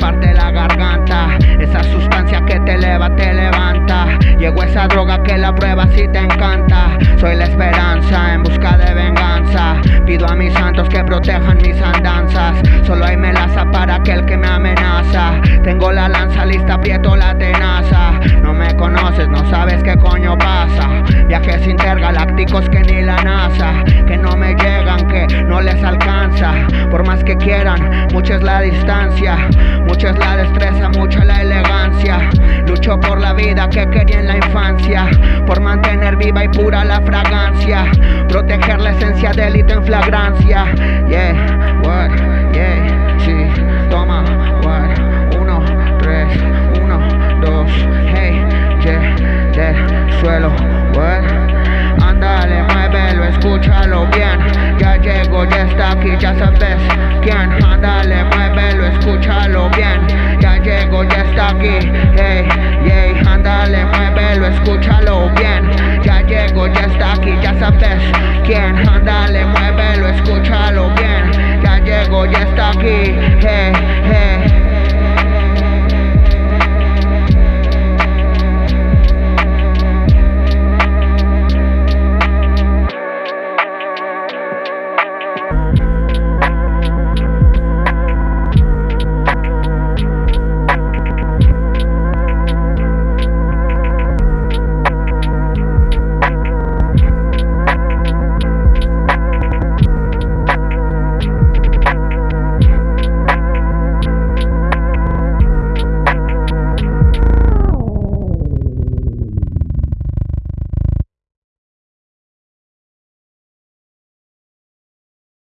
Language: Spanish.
parte la garganta. Esa sustancia que te eleva, te levanta. Llegó esa droga que la prueba si te encanta. Soy la esperanza en busca de venganza. Pido a mis santos que protejan mis andanzas. Solo hay melaza para aquel que me amenaza. Tengo la lanza lista, aprieto la tenaza. No me conoces, no sabes qué coño pasa. Que quieran, mucha es la distancia. Mucha es la destreza, mucha la elegancia. Lucho por la vida que quería en la infancia. Por mantener viva y pura la fragancia. Proteger la esencia delito en flagrancia. Yeah, what, yeah, dale, muévelo, escúchalo bien. Ya llego, ya está aquí, hey, hey, ándale, muévelo, escúchalo bien. Ya llego, ya está aquí, ya sabes quién. Ándale, muévelo, escúchalo bien. Ya llego, ya está aquí, hey.